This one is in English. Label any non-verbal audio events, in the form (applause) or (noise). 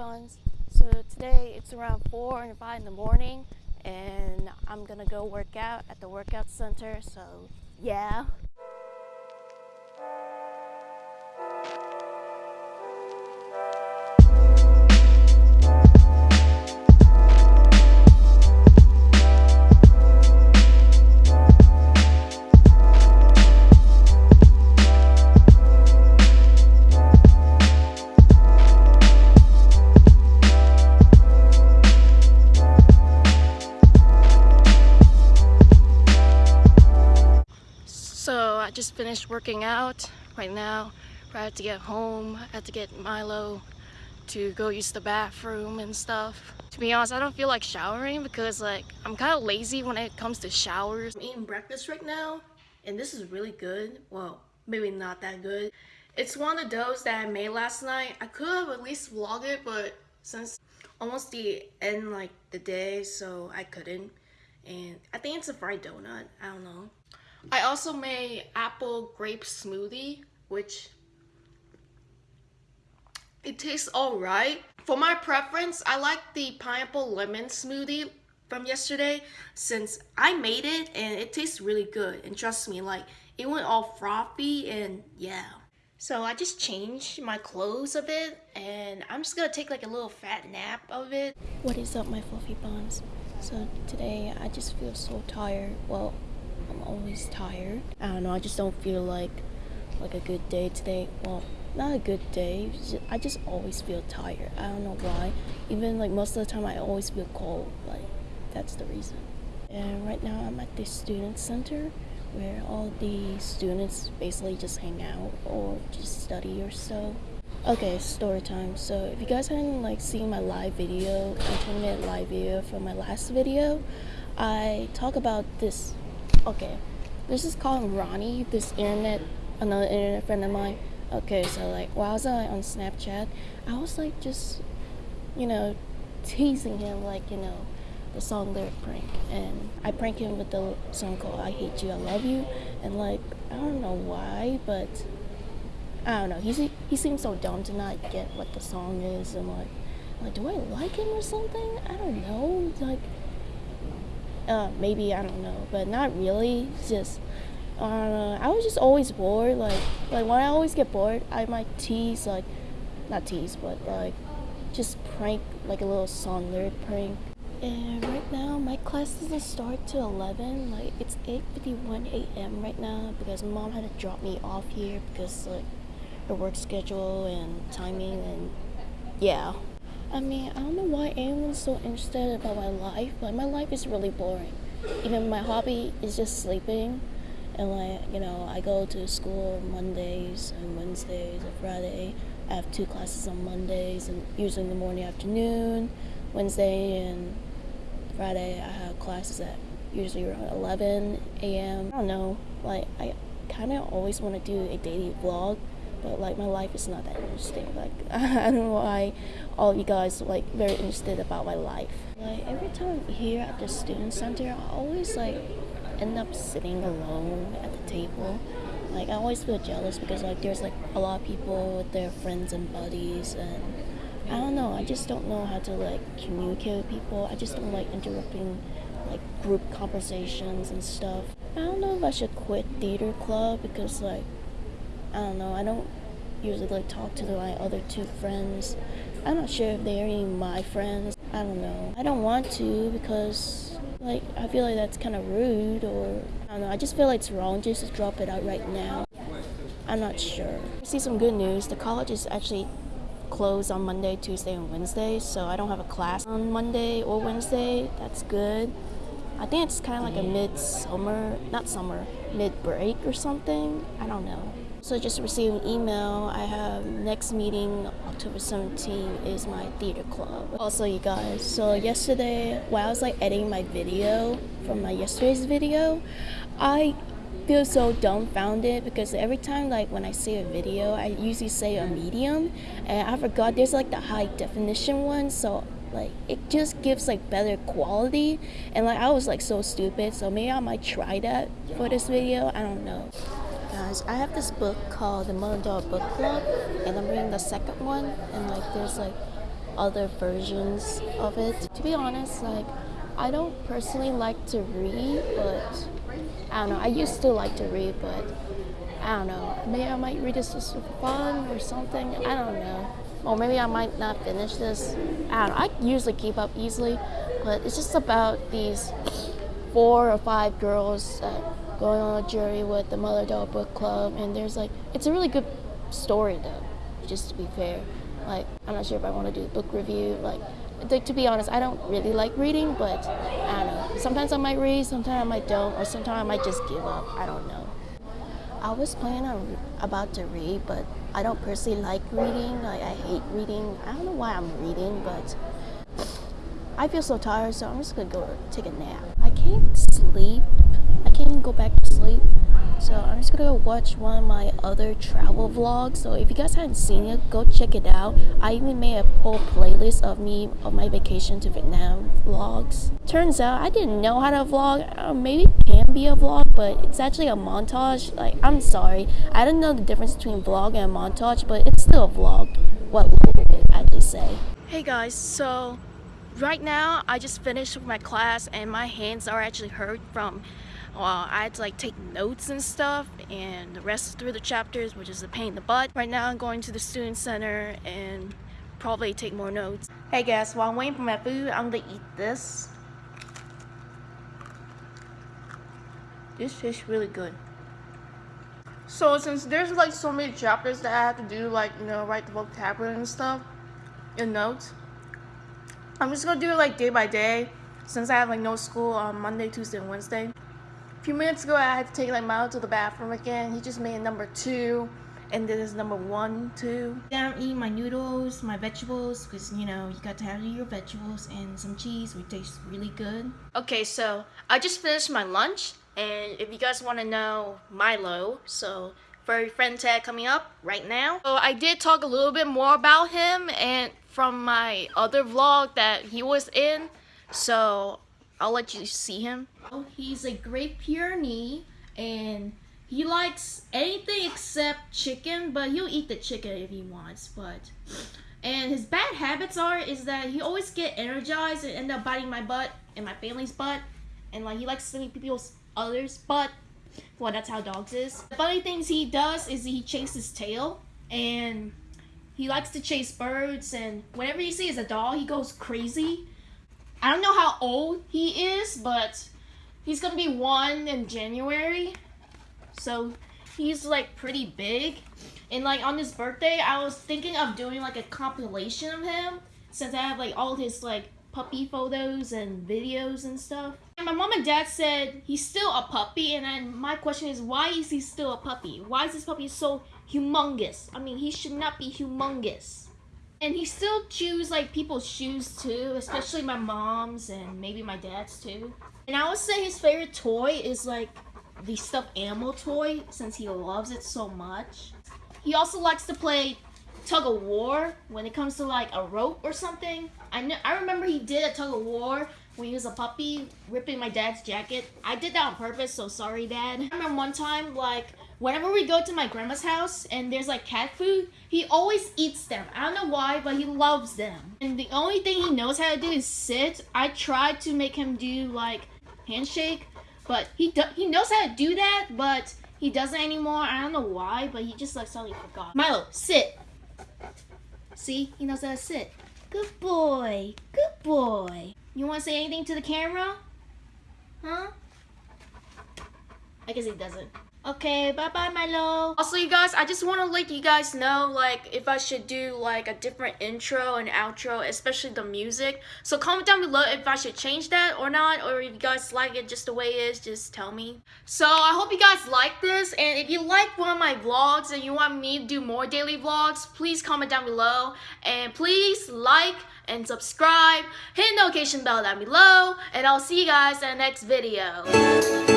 buns. So today it's around 4 and 5 in the morning and I'm gonna go work out at the workout center. So yeah. Finished working out right now. I have to get home. I have to get Milo to go use the bathroom and stuff. To be honest, I don't feel like showering because like I'm kind of lazy when it comes to showers. I'm eating breakfast right now and this is really good. Well, maybe not that good. It's one of those that I made last night. I could have at least vlogged it, but since almost the end like the day, so I couldn't. And I think it's a fried donut. I don't know. I also made apple grape smoothie, which it tastes alright. For my preference, I like the pineapple lemon smoothie from yesterday since I made it and it tastes really good. And trust me, like it went all frothy and yeah. So I just changed my clothes a bit and I'm just gonna take like a little fat nap of it. What is up my fluffy buns? So today I just feel so tired. Well, I'm always tired. I don't know, I just don't feel like like a good day today. Well, not a good day. I just always feel tired. I don't know why. Even like most of the time I always feel cold. Like that's the reason. And right now I'm at the student center where all the students basically just hang out or just study or so. Okay, story time. So if you guys haven't like seen my live video, my 10 minute live video from my last video, I talk about this okay. This is called Ronnie. This internet another internet friend of mine. Okay so like while I was uh, on Snapchat I was like just you know teasing him like you know the song lyric prank. And I prank him with the song called I Hate You I Love You. And like I don't know why but I don't know. He, he seems so dumb to not get what the song is. And like like do I like him or something? I don't know. Like uh, maybe I don't know, but not really. Just uh, I was just always bored. Like like when I always get bored, I might tease like not tease, but like just prank like a little song lyric prank. And right now my class doesn't start till 11. Like it's 8:51 a.m. right now because mom had to drop me off here because like her work schedule and timing and yeah. I mean, I don't know why anyone's so interested about my life, but my life is really boring. Even my hobby is just sleeping. And like, you know, I go to school Mondays and Wednesdays and Friday. I have two classes on Mondays and usually in the morning afternoon. Wednesday and Friday I have classes at usually around 11 a.m. I don't know, like I kind of always want to do a daily vlog but like my life is not that interesting. Like (laughs) i don't know why all you guys like very interested about my life. Like every time I'm here at the student center i always like end up sitting alone at the table. Like i always feel jealous because like there's like a lot of people with their friends and buddies and i don't know i just don't know how to like communicate with people. I just don't like interrupting like group conversations and stuff. I don't know if i should quit theater club because like I don't know. I don't usually like talk to my other two friends. I'm not sure if they're even my friends. I don't know. I don't want to because like I feel like that's kind of rude or I don't know. I just feel like it's wrong just to drop it out right now. I'm not sure. I see some good news. The college is actually closed on Monday, Tuesday, and Wednesday, so I don't have a class on Monday or Wednesday. That's good. I think it's kind of like a mid-summer, not summer, mid-break or something. I don't know. So just received an email. I have next meeting October 17 is my theater club. Also you guys, so yesterday while I was like editing my video from my yesterday's video, I feel so dumbfounded because every time like when I see a video, I usually say a medium and I forgot there's like the high definition one so like it just gives like better quality and like I was like so stupid so maybe I might try that for this video I don't know guys I have this book called the Daughter Book Club and I'm reading the second one and like there's like other versions of it. To be honest, like I don't personally like to read, but I don't know. I used to like to read, but I don't know. Maybe I might read this just for fun or something. I don't know. Or maybe I might not finish this. I don't know. I usually keep up easily, but it's just about these four or five girls that going on a journey with the Mother-Daughter Book Club, and there's like it's a really good story though. Just to be fair, like I'm not sure if I want to do a book review. Like, like to be honest, I don't really like reading, but I don't know. Sometimes I might read, sometimes I might don't, or sometimes I might just give up. I don't know. I was planning on about to read, but I don't personally like reading. Like I hate reading. I don't know why I'm reading, but I feel so tired, so I'm just gonna go take a nap. I can't sleep. I can't even go back to sleep. So I'm just gonna go watch one of my other travel vlogs. So if you guys haven't seen it, go check it out. I even made a whole playlist of me of my vacation to Vietnam vlogs. Turns out I didn't know how to vlog. Uh, maybe it can be a vlog, but it's actually a montage. Like I'm sorry, I didn't know the difference between vlog and montage, but it's still a vlog. What would it actually say? Hey guys, so right now I just finished my class and my hands are actually hurt from well, I had to like take notes and stuff and the rest through the chapters which is a pain in the butt. Right now I'm going to the student center and probably take more notes. Hey guys, while I'm waiting for my food, I'm gonna eat this. This tastes really good. So since there's like so many chapters that I have to do, like, you know, write the vocabulary and stuff in notes, I'm just gonna do it like day by day since I have like no school on Monday, Tuesday, and Wednesday. A few minutes ago, I had to take like Milo to the bathroom again. He just made number two, and this is number one, two. Then I'm eating my noodles, my vegetables, because you know, you got to have your vegetables and some cheese, which tastes really good. Okay, so I just finished my lunch, and if you guys want to know Milo, so furry friend tag coming up right now. So I did talk a little bit more about him, and from my other vlog that he was in. So I'll let you see him. Oh, he's a Great Pyrenees and he likes anything except chicken, but he'll eat the chicken if he wants. But and his bad habits are is that he always get energized and end up biting my butt and my family's butt, and like he likes eat people's others' butt. Well, that's how dogs is. The funny things he does is he chases tail and he likes to chase birds, and whenever he sees a dog, he goes crazy. I don't know how old he is, but he's gonna be one in January. So he's like pretty big. And like on his birthday, I was thinking of doing like a compilation of him since I have like all his like puppy photos and videos and stuff. And my mom and dad said he's still a puppy, and my question is, why is he still a puppy? Why is this puppy so humongous? I mean, he should not be humongous. And he still chews like people's shoes too, especially my mom's and maybe my dad's too. And I would say his favorite toy is like the stuffed animal toy since he loves it so much. He also likes to play tug of war when it comes to like a rope or something. I know I remember he did a tug of war when he was a puppy, ripping my dad's jacket. I did that on purpose, so sorry, Dad. I remember one time, like, whenever we go to my grandma's house and there's like cat food, he always eats them. I don't know why, but he loves them. And the only thing he knows how to do is sit. I tried to make him do like handshake, but he do- he knows how to do that, but he doesn't anymore. I don't know why, but he just like suddenly forgot. Milo, sit. See, he knows how to sit. Good boy. Good boy. You want to say anything to the camera? Huh? I guess he doesn't. Okay, bye-bye, Milo. Also, you guys, I just want to let you guys know, like, if I should do, like, a different intro and outro, especially the music. So comment down below if I should change that or not, or if you guys like it just the way it is, just tell me. So, I hope you guys like this, and if you like one of my vlogs and you want me to do more daily vlogs, please comment down below, and please like and subscribe, hit the notification bell down below, and I'll see you guys in the next video.